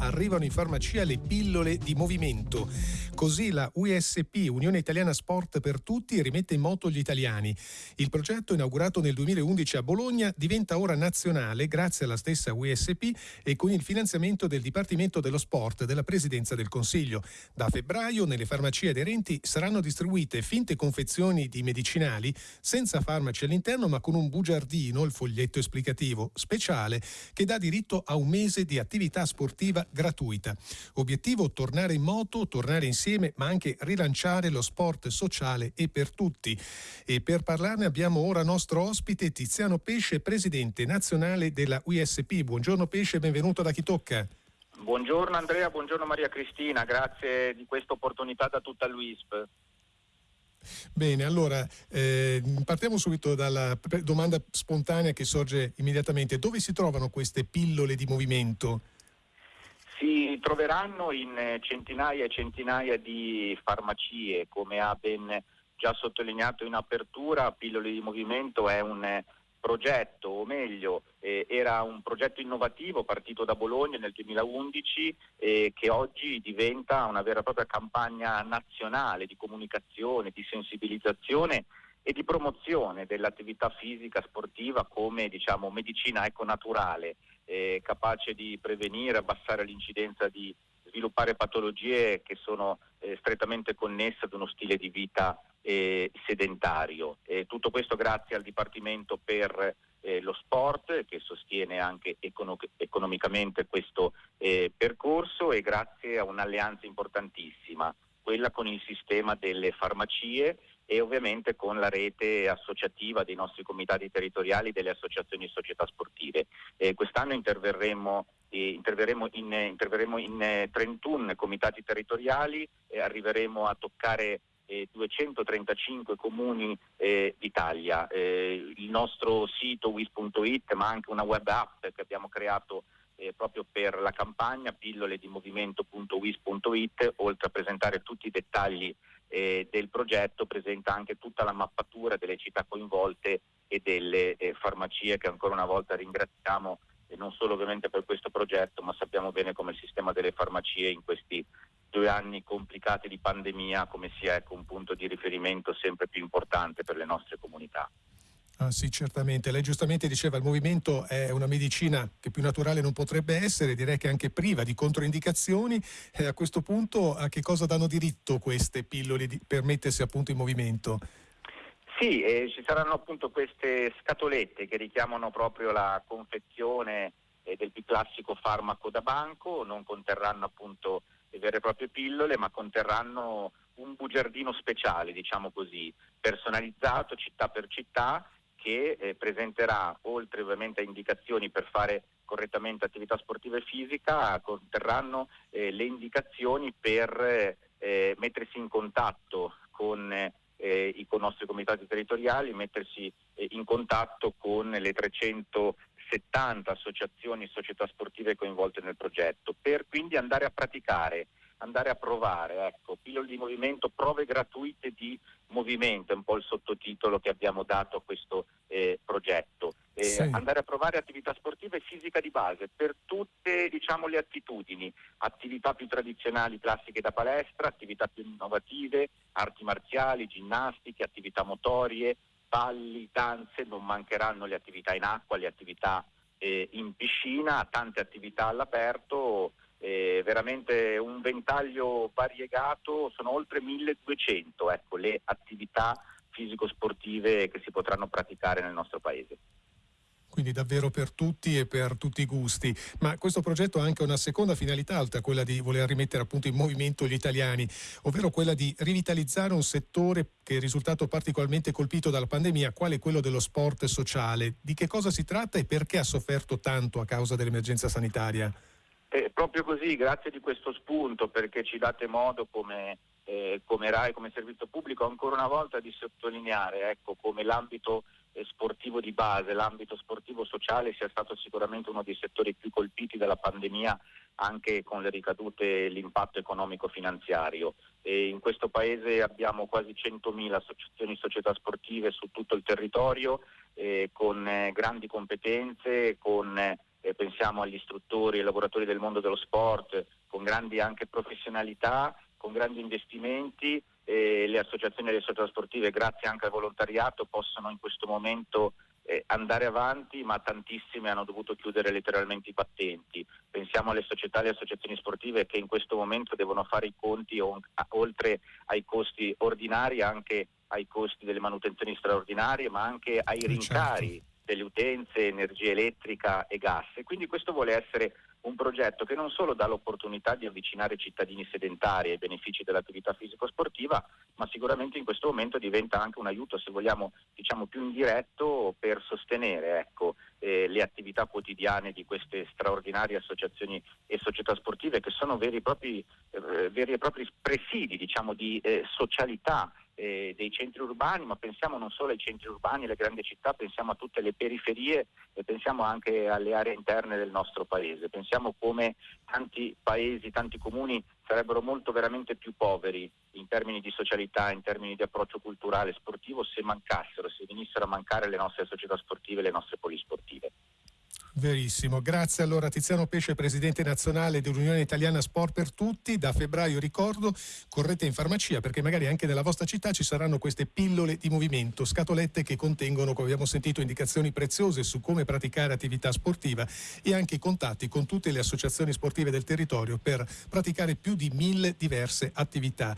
arrivano in farmacia le pillole di movimento. Così la USP, Unione Italiana Sport per Tutti, rimette in moto gli italiani. Il progetto, inaugurato nel 2011 a Bologna, diventa ora nazionale grazie alla stessa USP e con il finanziamento del Dipartimento dello Sport della Presidenza del Consiglio. Da febbraio nelle farmacie aderenti saranno distribuite finte confezioni di medicinali senza farmaci all'interno ma con un bugiardino, il foglietto esplicativo speciale, che dà diritto a un mese di attività sportiva gratuita. Obiettivo tornare in moto, tornare insieme, ma anche rilanciare lo sport sociale e per tutti. E per parlarne abbiamo ora nostro ospite Tiziano Pesce, presidente nazionale della USP. Buongiorno Pesce, benvenuto da Chi Tocca. Buongiorno Andrea, buongiorno Maria Cristina, grazie di questa opportunità da tutta l'UISP. Bene, allora eh, partiamo subito dalla domanda spontanea che sorge immediatamente. Dove si trovano queste pillole di movimento? Si troveranno in centinaia e centinaia di farmacie, come ha ben già sottolineato in apertura, Pillole di Movimento è un progetto, o meglio, eh, era un progetto innovativo partito da Bologna nel 2011 eh, che oggi diventa una vera e propria campagna nazionale di comunicazione, di sensibilizzazione e di promozione dell'attività fisica sportiva come diciamo, medicina econaturale, eh, capace di prevenire, abbassare l'incidenza di sviluppare patologie che sono eh, strettamente connesse ad uno stile di vita eh, sedentario. Eh, tutto questo grazie al Dipartimento per eh, lo Sport che sostiene anche econo- economicamente questo eh, percorso e grazie a un'alleanza importantissima, quella con il sistema delle farmacie e ovviamente con la rete associativa dei nostri comitati territoriali delle associazioni e società sportive. Eh, quest'anno interverremo interverremo in, interverremo in 31 comitati territoriali e arriveremo a toccare 235 comuni eh, d'Italia. Eh, il nostro sito wis.it ma anche una web app che abbiamo creato eh, proprio per la campagna pillole oltre a presentare tutti i dettagli eh, del progetto presenta anche tutta la mappatura delle città coinvolte e delle eh, farmacie che ancora una volta ringraziamo e non solo ovviamente per questo progetto ma sappiamo bene come il sistema delle farmacie in questi due anni complicati di pandemia come sia ecco, un punto di riferimento sempre più importante per le nostre comunità. Ah, sì, certamente. Lei giustamente diceva che il movimento è una medicina che più naturale non potrebbe essere, direi che anche priva di controindicazioni. Eh, a questo punto a che cosa danno diritto queste pillole di, per mettersi appunto in movimento? Sì, eh, ci saranno appunto queste scatolette che richiamano proprio la confezione eh, del più classico farmaco da banco, non conterranno appunto le vere e proprie pillole, ma conterranno un bugiardino speciale, diciamo così, personalizzato città per città che eh, presenterà, oltre ovviamente a indicazioni per fare correttamente attività sportiva e fisica, conterranno eh, le indicazioni per eh, mettersi in contatto con eh, i con nostri comitati territoriali, mettersi eh, in contatto con le 300 70 associazioni e società sportive coinvolte nel progetto, per quindi andare a praticare, andare a provare, ecco, pillole di movimento, prove gratuite di movimento, è un po' il sottotitolo che abbiamo dato a questo eh, progetto. Eh, sì. Andare a provare attività sportive e fisica di base per tutte diciamo, le attitudini, attività più tradizionali, classiche da palestra, attività più innovative, arti marziali, ginnastiche, attività motorie, balli, danze, non mancheranno le attività in acqua, le attività eh, in piscina, tante attività all'aperto, eh, veramente un ventaglio variegato, sono oltre 1200 ecco, le attività fisico-sportive che si potranno praticare nel nostro paese quindi davvero per tutti e per tutti i gusti. Ma questo progetto ha anche una seconda finalità, oltre a quella di voler rimettere appunto in movimento gli italiani, ovvero quella di rivitalizzare un settore che è risultato particolarmente colpito dalla pandemia, quale quello dello sport sociale. Di che cosa si tratta e perché ha sofferto tanto a causa dell'emergenza sanitaria? Eh, proprio così, grazie di questo spunto perché ci date modo come, eh, come RAI, come servizio pubblico, ancora una volta di sottolineare ecco, come l'ambito sportivo di base, l'ambito sportivo sociale sia stato sicuramente uno dei settori più colpiti dalla pandemia anche con le ricadute e l'impatto economico-finanziario. E in questo paese abbiamo quasi 100.000 associazioni e società sportive su tutto il territorio eh, con eh, grandi competenze, con eh, pensiamo agli istruttori e lavoratori del mondo dello sport con grandi anche professionalità, con grandi investimenti e le associazioni e le società sportive grazie anche al volontariato possono in questo momento eh, andare avanti, ma tantissime hanno dovuto chiudere letteralmente i battenti. Pensiamo alle società e alle associazioni sportive che in questo momento devono fare i conti on, a, oltre ai costi ordinari anche ai costi delle manutenzioni straordinarie, ma anche ai certo. rincari delle utenze, energia elettrica e gas. E quindi questo vuole essere un progetto che non solo dà l'opportunità di avvicinare cittadini sedentari ai benefici dell'attività fisico-sportiva, ma sicuramente in questo momento diventa anche un aiuto, se vogliamo, diciamo più indiretto per sostenere ecco, eh, le attività quotidiane di queste straordinarie associazioni e società sportive che sono veri e propri, eh, veri e propri presidi diciamo, di eh, socialità eh, dei centri urbani, ma pensiamo non solo ai centri urbani, alle grandi città, pensiamo a tutte le periferie e pensiamo anche alle aree interne del nostro paese. Pensiamo come tanti paesi, tanti comuni sarebbero molto veramente più poveri in termini di socialità, in termini di approccio culturale, sportivo, se mancassero, se venissero a mancare le nostre società sportive, le nostre. Verissimo, grazie allora Tiziano Pesce, presidente nazionale dell'Unione Italiana Sport per Tutti. Da febbraio ricordo, correte in farmacia perché magari anche nella vostra città ci saranno queste pillole di movimento, scatolette che contengono, come abbiamo sentito, indicazioni preziose su come praticare attività sportiva e anche contatti con tutte le associazioni sportive del territorio per praticare più di mille diverse attività.